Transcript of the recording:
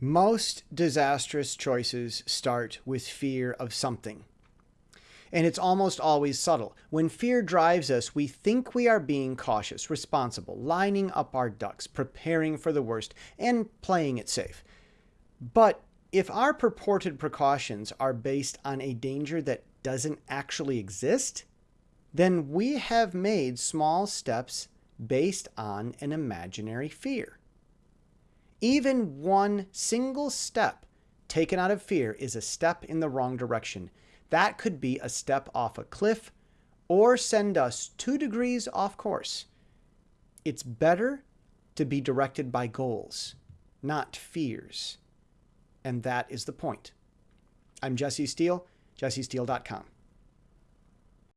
Most disastrous choices start with fear of something. And it's almost always subtle. When fear drives us, we think we are being cautious, responsible, lining up our ducks, preparing for the worst, and playing it safe. But if our purported precautions are based on a danger that doesn't actually exist, then we have made small steps based on an imaginary fear. Even one single step taken out of fear is a step in the wrong direction. That could be a step off a cliff or send us two degrees off course. It's better to be directed by goals, not fears. And that is the point. I'm Jesse Steele, jessesteele.com.